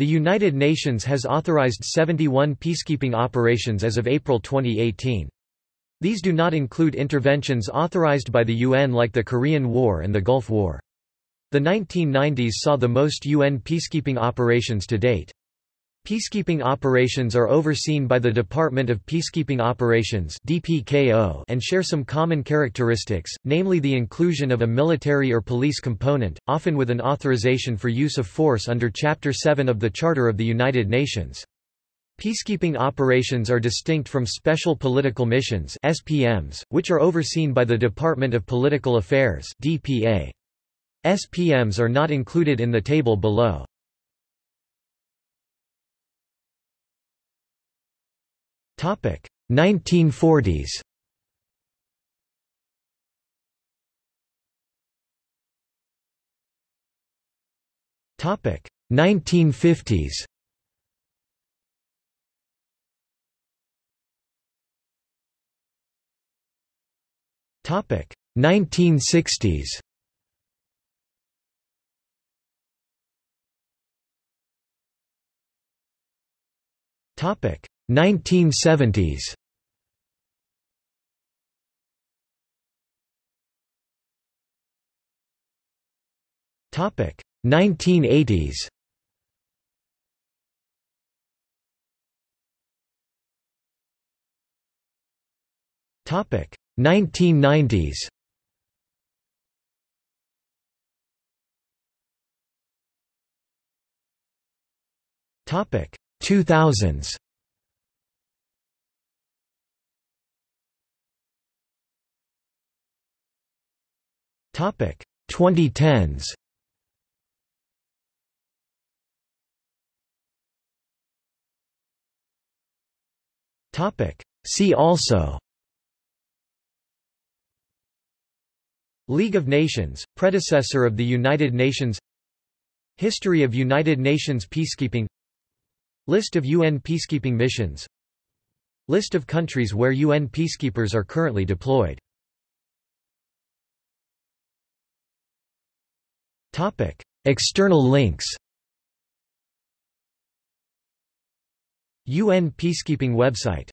The United Nations has authorized 71 peacekeeping operations as of April 2018. These do not include interventions authorized by the UN like the Korean War and the Gulf War. The 1990s saw the most UN peacekeeping operations to date. Peacekeeping operations are overseen by the Department of Peacekeeping Operations (DPKO) and share some common characteristics, namely the inclusion of a military or police component, often with an authorization for use of force under Chapter 7 of the Charter of the United Nations. Peacekeeping operations are distinct from Special Political Missions (SPMs), which are overseen by the Department of Political Affairs (DPA). SPMs are not included in the table below. 1940s. Topic 1950s. Topic 1960s. Topic 1970s Topic 1980s Topic 1990s Topic 2000s Topic. 2010s. Topic. See also. League of Nations, predecessor of the United Nations. History of United Nations peacekeeping. List of UN peacekeeping missions. List of countries where UN peacekeepers are currently deployed Topic. External links UN Peacekeeping website